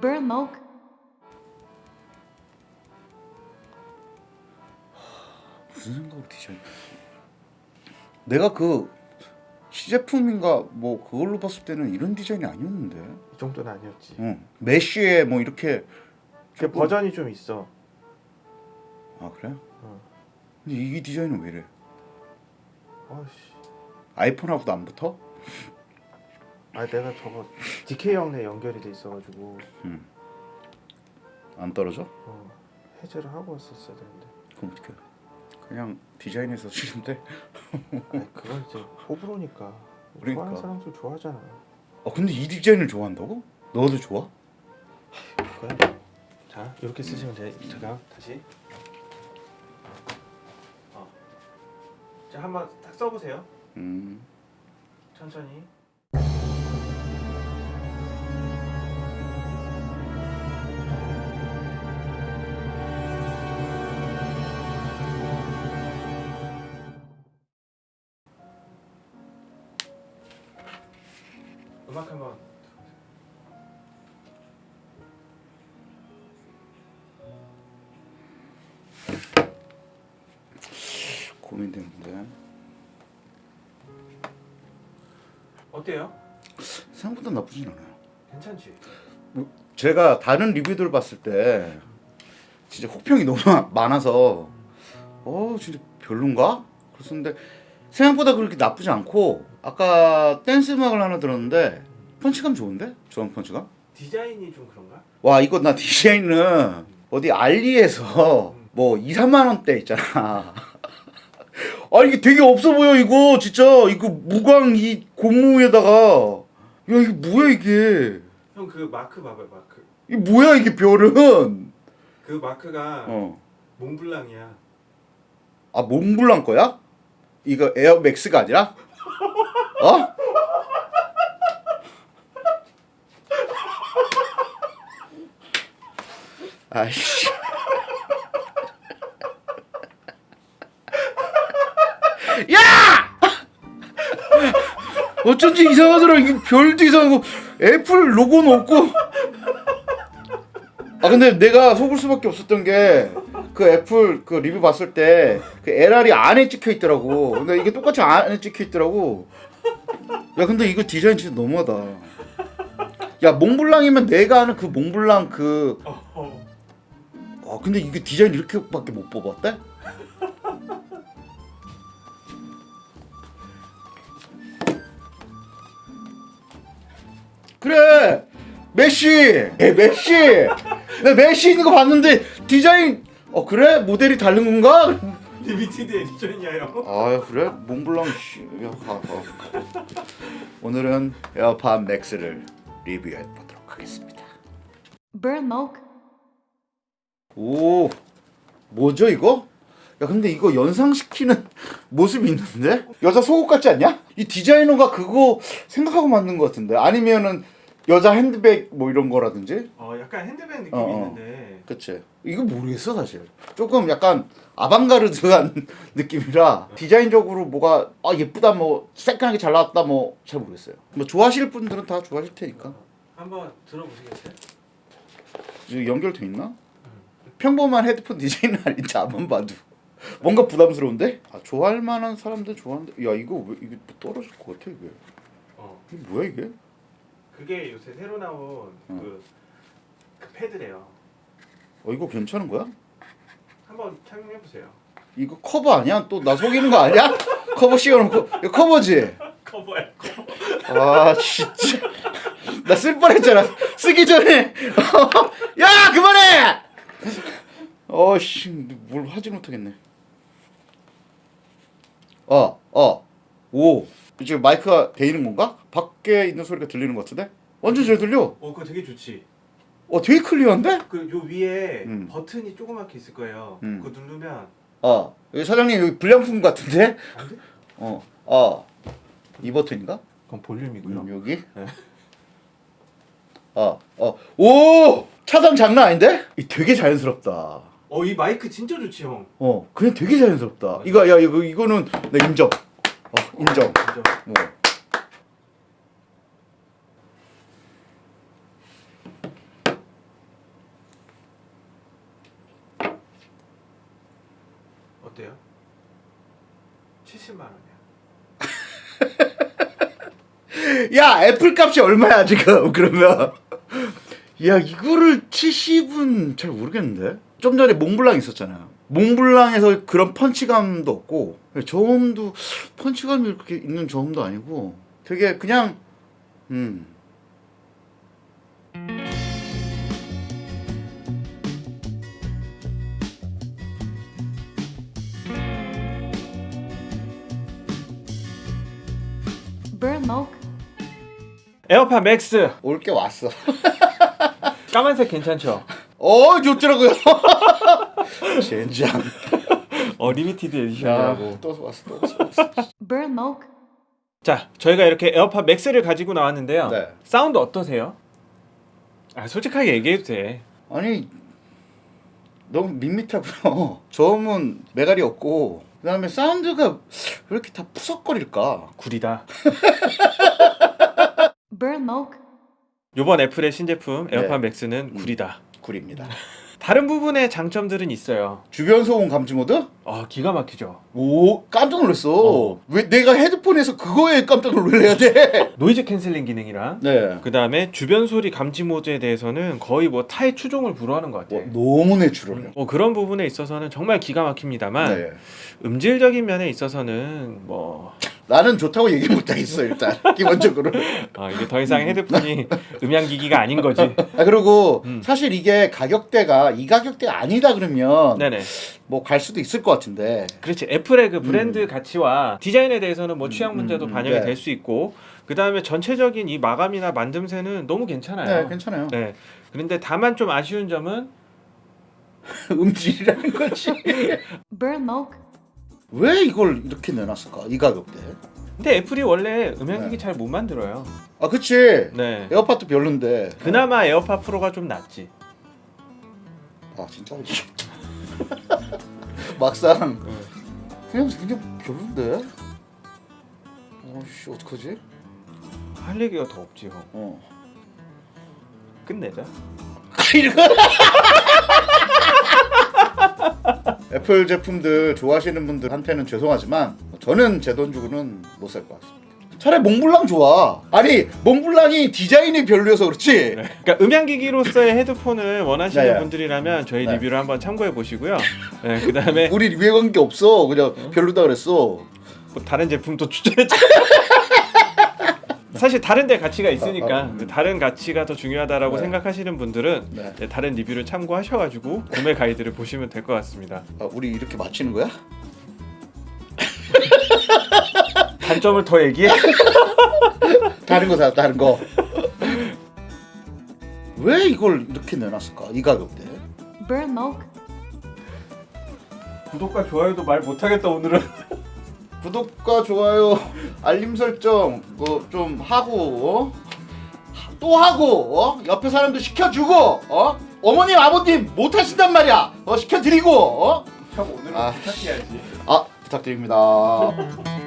Burmok. 무슨 생각으로 디자인? 내가 그 시제품인가 뭐 그걸로 봤을 때는 이런 디자인이 아니었는데. 이 정도는 아니었지. 응. 메쉬에 뭐 이렇게 그 조금- 버전이 좀 있어. 아 그래? 어. 근데 이 디자인은 왜 이래? 아씨. 아이폰하고도 안 붙어? 아 내가 저거 DK 형네 연결이 돼 있어가지고 안 떨어져? 어, 해제를 하고 왔었어야 되는데. 그럼 어떡해? 그냥 디자인해서? 아니 그건 이제 호불호니까. 그러니까. 좋아하는 사람들 좋아하잖아. 아 근데 이 디자인을 좋아한다고? 너도 좋아? 그래. 자 이렇게 쓰시면 돼. 제가 다시. 어. 자 한번 딱 써보세요. 음. 천천히. 음악 한번 고민되는데 어때요? 생각보다 나쁘진 않아요. 괜찮지? 제가 다른 리뷰들 봤을 때 진짜 혹평이 너무 많아서 어 진짜 별론가? 그랬었는데 생각보다 그렇게 나쁘지 않고 아까 댄스 음악을 하나 들었는데 펀치감 좋은데? 저런 펀치감? 디자인이 좀 그런가? 와 이거 나 디자인은 어디 알리에서 뭐 2, 3만 원대 있잖아 아 이게 되게 없어 보여 이거 진짜 이거 무광 이 고무에다가 야 이게 뭐야 이게 형 그 마크 봐봐요 마크 이게 뭐야 이게 별은 그 마크가 어. 몽블랑이야 아 몽블랑 거야? 이거 에어맥스가 아니라? 어? 아이씨 어쩐지 이상하더라 이게 별도 이상하고 애플 로고는 없고 아 근데 내가 속을 수밖에 없었던 게 그 애플 그 리뷰 봤을 때 그 LR이 안에 찍혀 있더라고. 근데 이게 똑같이 안에 찍혀 있더라고. 야 근데 이거 디자인 진짜 너무하다. 야 몽블랑이면 내가 아는 그 몽블랑 그. 어, 아 근데 이게 디자인 이렇게밖에 못 뽑았대? 그래. 메시. 에 메시. 내 메시 있는 거 봤는데 디자인 어 그래? 모델이 다른 건가? limited edition이야 형 아 그래? 몽블랑 씨야 가 가. 오늘은 에어팟 맥스를 리뷰해 보도록 하겠습니다. 오 뭐죠 이거 야 근데 이거 연상시키는 모습이 있는데? 여자 속옷 같지 않냐? 이 디자이너가 그거 생각하고 만든 것 같은데. 아니면은 여자 핸드백 뭐 이런 거라든지? 어 약간 핸드백 느낌이 어, 어. 있는데. 그치. 이거 모르겠어 사실. 조금 약간 아방가르드한 느낌이라 디자인적으로 뭐가 아 예쁘다 뭐 새끈하게 잘 나왔다 뭐 잘 모르겠어요. 뭐 좋아하실 분들은 다 좋아하실 테니까. 한번 들어보시겠어요? 이거 연결돼 있나? 평범한 헤드폰 디자인은 아닌지 안만 봐도 뭔가 부담스러운데? 아, 좋아할 만한 사람들 좋아하는데? 야 이거 왜 이게 뭐 떨어질 것 같아 이게? 어. 이게 뭐야 이게? 그게 요새 새로 나온 어. 그, 그 패드래요. 어 이거 괜찮은 거야? 한번 착용해 보세요. 이거 커버 아니야? 또 나 속이는 거 아니야? 커버 씌워놓고. 이거 커버지? 커버야. 아 진짜. 나 쓸 뻔했잖아. 쓰기 전에. 야 그만해! 어씨 뭘 하지 못하겠네 어 어 오. 지금 마이크가 돼 있는 건가? 밖에 있는 소리가 들리는 것 같은데? 완전 잘 들려. 어 그거 되게 좋지. 어 되게 클리어한데? 그 요 위에 음. 버튼이 조그맣게 있을 거예요. 음. 그거 누르면 어. 여기 사장님 여기 불량품 같은데? 안 돼? 어 어 이 버튼인가? 그건 볼륨이고요. 음, 여기? 네. 어 어 오! 차단 장난 아닌데? 이 되게 자연스럽다 어 이 마이크 진짜 좋지 형. 어 그냥 되게 자연스럽다. 맞아. 이거 야 이거 이거는 나 인정. 어 인정. 어, 인정. 뭐. 어때요? 70만 원이야. 야 애플 값이 얼마야 지금 그러면? 야 이거를 70은 잘 모르겠는데? 좀 전에 몽블랑 있었잖아요. 몽블랑에서 그런 펀치감도 없고 저음도 펀치감이 이렇게 있는 저음도 아니고 되게 그냥 음. 에어팟 맥스. 올 게 왔어 까만색 괜찮죠? 어 좋더라고요 젠장 어 limited edition이라고. 또 왔어 또 왔어. 자 저희가 이렇게 에어팟 맥스를 가지고 나왔는데요. 네. 사운드 어떠세요? 아 솔직하게 얘기해도 돼. 아니 너무 밋밋하고요. 저음은 매가리 없고 그 다음에 사운드가 왜 이렇게 다 푸석거릴까? 구리다. Burmoke. 요번 애플의 신제품 에어팟 네. 맥스는 구리다. 구립니다. 다른 부분의 장점들은 있어요. 주변 소음 감지 모드? 아 기가 막히죠. 오 깜짝 놀랐어. 어. 왜 내가 헤드폰에서 그거에 깜짝 놀래야 돼? noise canceling 기능이랑 네. 그 다음에 주변 소리 감지 모드에 대해서는 거의 뭐 타의 추종을 불허하는 것 같아요. 너무 natural해. 뭐 그런 부분에 있어서는 정말 기가 막힙니다만 네. 음질적인 면에 있어서는 뭐 나는 좋다고 얘기 못 하겠어 일단 기본적으로. 아, 이게 더 이상 헤드폰이 음향기기가 아닌 거지. 아 그리고 음. 사실 이게 가격대가 이 가격대가 아니다 그러면 네네. 뭐 갈 수도 있을 것 같은데. 그렇지. 애플의 그 브랜드 가치와 디자인에 대해서는 뭐 취향 문제도 음, 음, 반영이 네. 될수 있고 그 다음에 전체적인 이 마감이나 만듦새는 너무 괜찮아요. 네 괜찮아요. 네. 그런데 다만 좀 아쉬운 점은 음질이라는 거지. 왜 이걸 이렇게 내놨을까? 이 가격대. 근데 애플이 원래 음향기기 네. 잘못 만들어요. 아 그치. 네. 에어팟도 별론데. 그나마 에어팟 프로가 좀 낫지. 아 진짜. 막상 응. 그냥 그냥 별론데. 어씨 어떡하지? 할 얘기가 더 없지 형. 어. 끝내자. 이거. 애플 제품들 좋아하시는 분들한테는 죄송하지만 저는 제 돈 주고는 못 살 것 같습니다. 차라리 몽블랑 좋아. 아니 몽블랑이 디자인이 별로여서 그렇지. 그러니까 음향기기로서의 헤드폰을 원하시는 네, 네. 분들이라면 저희 네. 리뷰를 한번 참고해 보시고요. 네, 그 다음에 우리 리뷰에 관계 없어. 그냥 별로다 그랬어. 뭐 다른 제품도 추천했죠. 사실 다른 데 가치가 있으니까 어, 어. 다른 가치가 더 중요하다라고 네. 생각하시는 분들은 네. 네, 다른 리뷰를 참고하셔가지고 구매 가이드를 보시면 될 것 같습니다. 아, 우리 이렇게 맞히는 거야? 단점을 더 얘기해? 다른 거 사, 다른 거. 왜 이걸 이렇게 내놨을까? 이 가격대. Burmoke. 구독과 좋아요도 말 못하겠다 오늘은. 구독과 좋아요, 알림 설정 뭐 좀 하고 어? 또 하고 어? 옆에 사람도 시켜주고 어? 어머님 아버님 못 하신단 말이야 어 시켜드리고 어? 형 오늘은 아. 부탁해야지. 아 부탁드립니다.